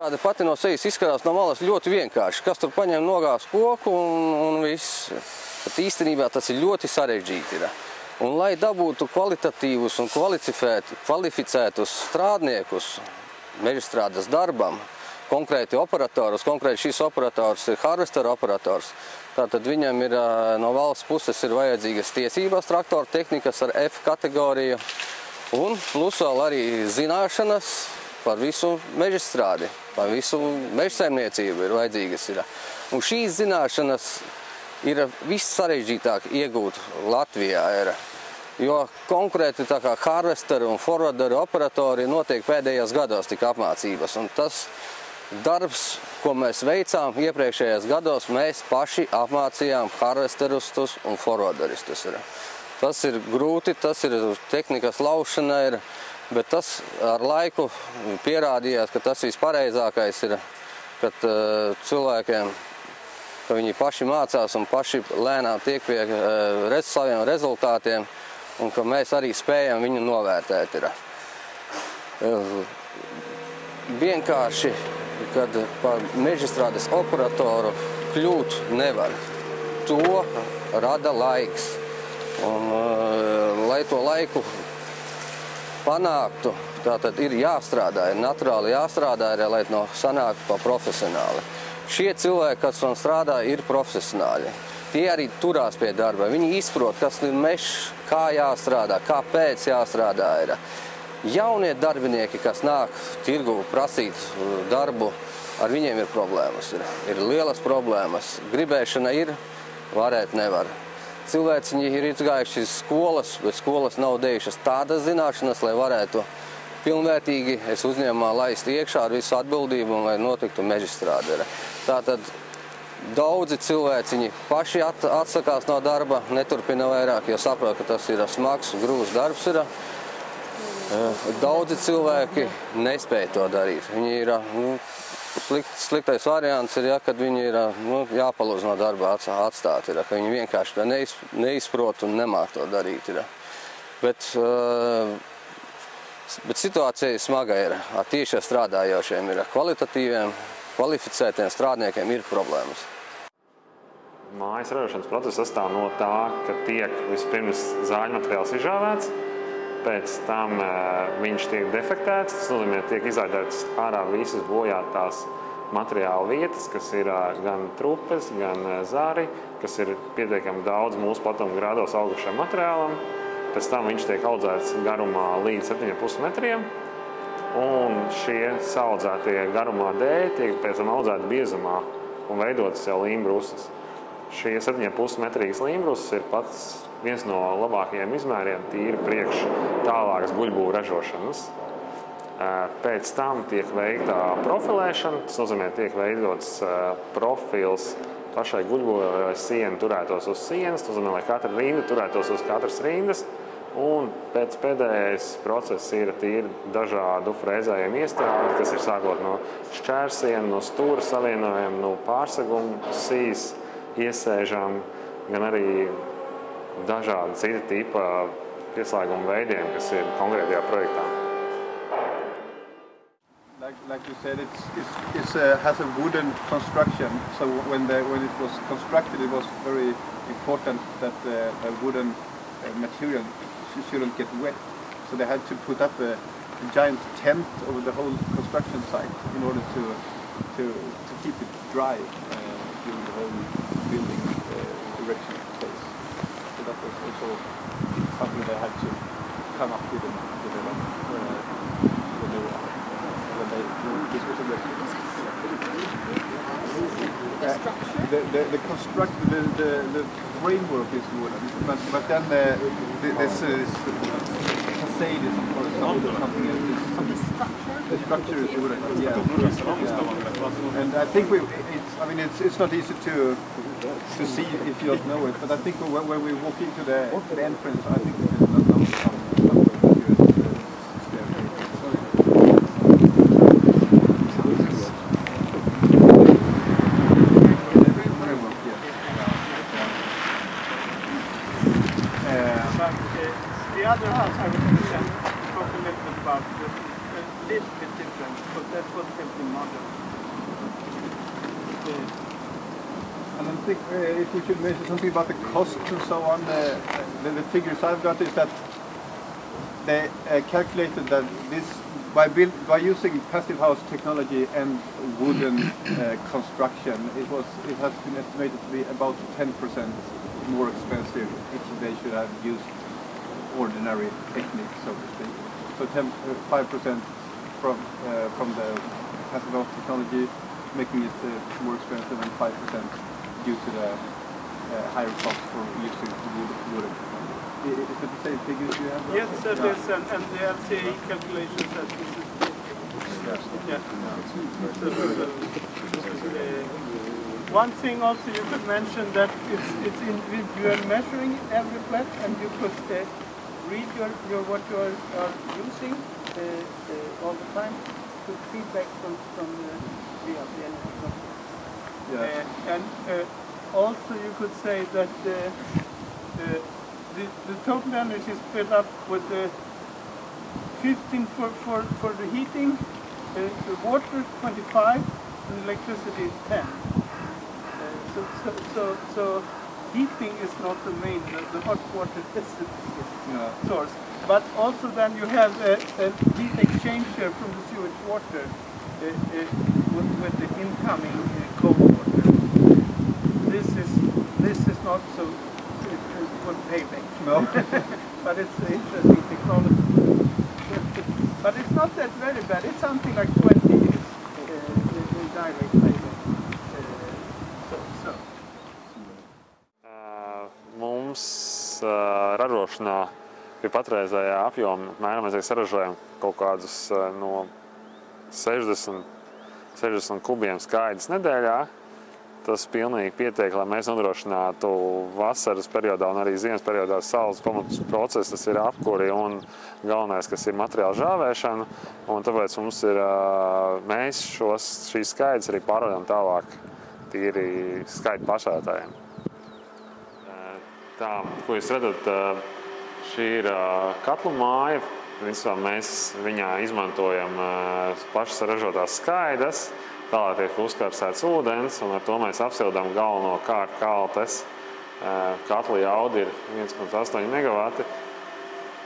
Tāda pati no sejas izskatās no malas ļoti vienkārši. Kas tur paņem nogās koku un, un viss. Bet īstenībā tas ir ļoti sarežģīti. Ir. Un, lai dabūtu kvalitatīvus un kvalificētus strādniekus mežstrādes darbam, konkrēti operatorus, konkrēti šis operators ir harvester operators, tātad viņam ir no valsts puses ir vajadzīgas tiesības traktoru tehnikas ar F kategoriju un plus vēl arī zināšanas par visu mežstrādi, par visu mežsaimniecību ir vajadzīgas. Ir. Un šīs zināšanas ir viss sarežģītāk iegūt Latvijā. Ir. Jo konkrēti tā kā harvesteru un forwarderu operatori notiek pēdējos gados tik apmācības. Un tas darbs, ko mēs veicām iepriekšējos gados, mēs paši apmācījām harvesterustus un forwarderistus. Ir. Tas ir grūti, tas ir tehnikas laušana. Ir, Bet tas ar laiku pierādījās, ka tas vispareizākais ir, kad uh, cilvēkiem, ka viņi paši mācās un paši lēnām tiek pie uh, saviem rezultātiem, un ka mēs arī spējam viņu novērtēt. Ir. Uh, vienkārši, kad par mežstrādes operatoru kļūt nevar. To rada laiks. Un, uh, lai to laiku panāktu, tā tad ir jāstrādā, ir naturāli jāstrādā, ir, lai no sanāktu pa profesionāli. Šie cilvēki, kas man strādā, ir profesionāļi. Tie arī turās pie darba. Viņi izprot, kas ir mežs, kā jāstrādā, kāpēc jāstrādā. Ir. Jaunie darbinieki, kas nāk tirgu prasīt darbu, ar viņiem ir problēmas. Ir, ir lielas problēmas. Gribēšana ir, varēt nevar cilvēciņi ir izgājuši iz skolas, bet skolas nav dejušas tādas zināšanas, lai varētu pilnvērtīgi es uzņēmumā laist iekšā ar visu atbildību un lai notiktu mežstrāde. Tātad daudzi cilvēciņi paši at, atsakās no darba, neturpina vairāk, jo saprot, ka tas ir smags, grūts darbs. Ir. Daudzi cilvēki nespēja to darīt. Viņi ir nu, Slikt, sliktais variants ir, ja, kad viņi ir nu, jāpalūdz no darba atstāt. Ir, ka viņi vienkārši neiz, neizprot un nemāk to darīt. Ir. Bet, uh, bet situācija smaga. Ir. Tieši strādājošiem ir kvalitatīviem, kvalificētiem strādniekiem ir problēmas. Mājas ražošanas process sastāv no tā, ka tiek vispirms zāļu materiāls izžāvēts, pēc tam uh, viņš tiek defektēts. Tas nozīmē, tiek izārētas ārā visas bojātās materiāla vietas, kas ir uh, gan trupes, gan uh, zāri, kas ir pietiekami daudz mūsu platuma grādos augušam materiālam. Pēc tam viņš tiek audzēts garumā līdz 7,5 metriem. Un šie saudzētie garumā dēļ tiek pēc tam audzēti biezumā un veidotas jau līmbrusas. Šie 7,5 metrīgas līmbrusas ir pats viens no labākajiem izmēriem tīri priekš tālākas guļbūvu ražošanas. Pēc tam tiek veikta profilēšana, tas nozīmē, tiek veidots profils pašai guļbūvai, lai siena turētos uz sienas, tas nozīmē, lai katra rinda turētos uz katras rindas. Un pēc pēdējais process ir tīri dažādu frēzējumu iestādi, kas ir sākot no šķērsienu, no stūra savienojuma, no pārseguma, sīs, iesēžām, gan arī dažādi cita tipa pieslēguma veidiem, kas ir konkrētajā projektā. Like, like you said, it's, it's, it's uh, has a wooden construction. So when the, when it was constructed, it was very important that uh, a wooden uh, material shouldn't get wet. So they had to put up a, a giant tent over the whole construction site in order to to, to keep it dry uh, during the whole building uh, erection phase. So that was also something they had to come up with uh, when they, when they this was. The structure? The, the, the construct, the, the, the framework is wooden, but, but then the, the, this is, facade is something, something else. The structure? The structure is wooden, yeah. yeah. And I think we, it's, I mean, it's, it's not easy to to see if you don't know it, but I think when, when we walk into the, the entrance, I think there's some, some, some uh, the other house I was little about this. A little bit different, because that was built in model. And I think uh, if we should mention something about the cost and so on, uh, uh the figures I've got is that they uh, calculated that this by, build, by using passive house technology and wooden uh, construction, it was it has been estimated to be about 10% more expensive if they should have used ordinary techniques, so to speak. So 10, uh, 5% from uh, from the passive house technology, making it uh, more expensive, and 5% due to the uh, higher cost for using wood. I- Is it the same figures you have? Yes, that Yeah. is, and, and the LCA calculation says this is. Yeah. One thing also you could mention that it's, it's individual measuring every flat and you could uh, read your, your, what you are, are using uh, uh, all the time to feedback from, from the, the, the energy company. Yeah. Uh, and uh, also you could say that uh, the, the total energy is split up with the 15 for, for, for the heating, uh, the water 25, and electricity 10. Uh, so, so, so, so heating is not the main, the, the hot water is the Yeah. source. But also then you have a, a heat exchanger from the sewage water uh, uh, with, with the incoming uh, cold water. This is this is not so uh, good payback. No. but it's an interesting technology. but it's not that very bad. It's something like 20 years uh, direct ražošanā pie patreizējā apjoma apmēram mēs saražojam kaut kādus uh, no 60, 60 kubiem skaidrs nedēļā. Tas pilnīgi pietiek, lai mēs nodrošinātu vasaras periodā un arī ziemas periodā saules pamatus procesu. Tas ir apkuri un galvenais, kas ir materiāla žāvēšana. Un tāpēc mums ir, ā, mēs šos, šīs skaidrs arī pārvadām tālāk tīri skaitu pašētājiem. Tā, ko jūs redzat, šī ir katlu māja. Principā mēs viņā izmantojam pašas ražotās skaidras, tālāk tiek uzkarsēts ūdens, un ar to mēs apsildām galvenokārt kaltes. Katla jauda ir 1,8 megawati.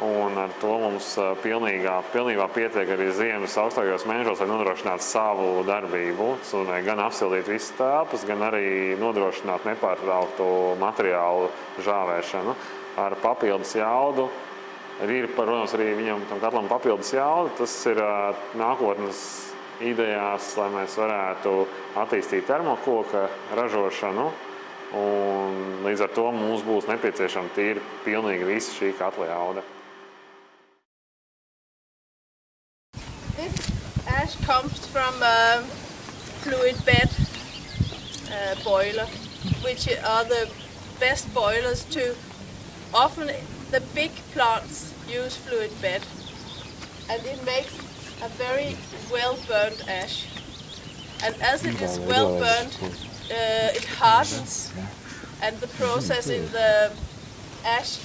Un ar to mums pilnīgā, pilnībā pietiek arī ziemas augstākajos mēnešos, lai nodrošinātu savu darbību. Nozīmē gan apsildīt visas telpas, gan arī nodrošināt nepārtrauktu materiālu žāvēšanu ar papildus jaudu. Ir, protams, arī viņam tam katlam papildus jauda. Tas ir nākotnes idejās, lai mēs varētu attīstīt termokoka ražošanu. Un līdz ar to mums būs nepieciešama tīri pilnīgi visa šī katla jauda. This ash comes from a fluid bed uh, boiler, which are the best boilers to. Often the big plants use fluid bed, and it makes a very well burned ash. And as it is well burned, uh, it hardens, and the process in the ash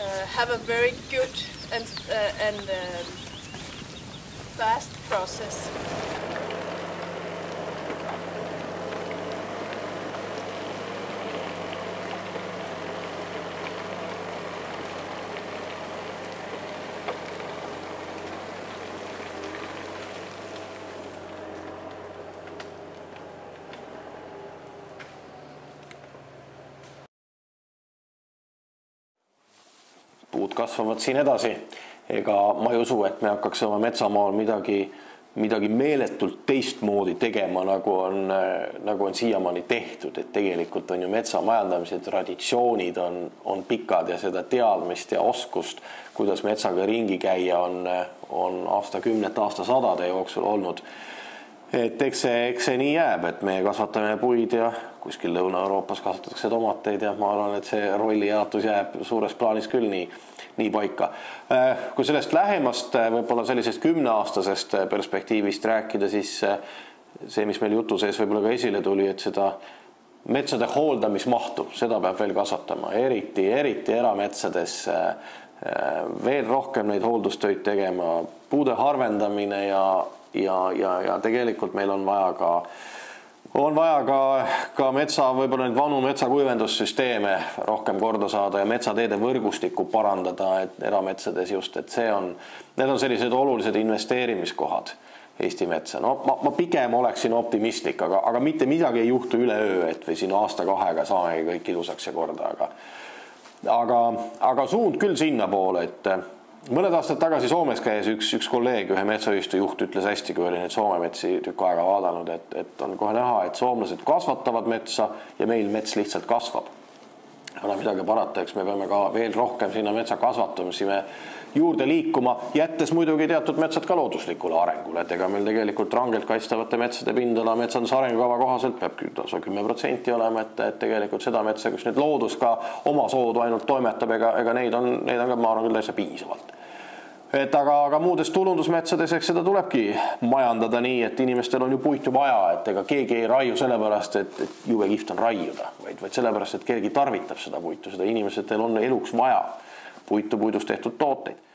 uh, have a very good and uh, and um, fast process. Puud kasvavad siin edasi. ega ma ei usu, et me hakkaks oma metsamaal midagi, midagi meeletult teistmoodi tegema, nagu on, nagu on siiamaani tehtud, et tegelikult on ju metsamajandamise traditsioonid on, on pikad ja seda teadmist ja oskust, kuidas metsaga ringi käia, on, on aastakümnete, aastasadade jooksul olnud et eks see, eks see nii jääb, et meie kasvatame puid ja kuskil Lõuna-Euroopas kasvatatakse tomateid ja ma arvan, et see rollijaotus jääb suures plaanis küll nii, nii paika. kui sellest lähemast võib-olla sellisest kümneaastasest perspektiivist rääkida, siis see, mis meil jutu sees võib-olla ka esile tuli, et seda metsade hooldamismahtu, seda peab veel kasvatama, eriti, eriti erametsades veel rohkem neid hooldustöid tegema, puude harvendamine ja ja, ja, ja tegelikult meil on vaja ka on vaja ka, ka metsa, võib-olla neid vanu metsakuivendussüsteeme rohkem korda saada ja metsateede võrgustikku parandada, et erametsades just, et see on, need on sellised olulised investeerimiskohad Eesti metsa. no ma, ma pigem oleksin optimistlik, aga, aga mitte midagi ei juhtu üleöö, et või siin aasta-kahega saamegi kõik ilusaks ja korda, aga aga, aga suund küll sinnapoole, et mõned aastad tagasi Soomes käis üks, üks kolleeg, ühe metsaühistu juht ütles hästi, kui oli neid Soome metsi tükk aega vaadanud, et, et on kohe näha, et soomlased kasvatavad metsa ja meil mets lihtsalt kasvab. ei ole midagi parata, eks me peame ka veel rohkem sinna metsa kasvatamisi me juurde liikuma, jättes muidugi teatud metsad ka looduslikule arengule, et ega meil tegelikult rangelt kaitstavate metsade pindala metsanduse arengukava kohaselt peab lausa kümme protsenti olema, et, et tegelikult seda metsa, kus nüüd loodus ka omasoodu ainult toimetab, ega, ega neid on, neid on ka, ma arvan küll täitsa piisavalt et aga, aga muudes tulundusmetsades, eks seda tulebki majandada nii, et inimestel on ju puitu vaja, et ega keegi ei raiu sellepärast, et, et jube kihvt on raiuda, vaid, vaid sellepärast, et keegi tarvitab seda puitu, seda inimestel on eluks vaja. Puitu, puidust tehtud tooteid